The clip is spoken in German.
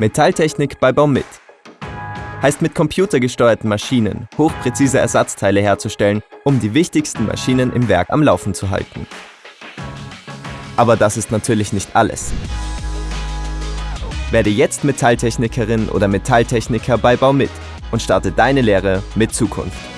Metalltechnik bei Baumit. Heißt mit computergesteuerten Maschinen hochpräzise Ersatzteile herzustellen, um die wichtigsten Maschinen im Werk am Laufen zu halten. Aber das ist natürlich nicht alles. Werde jetzt Metalltechnikerin oder Metalltechniker bei Baumit und starte deine Lehre mit Zukunft.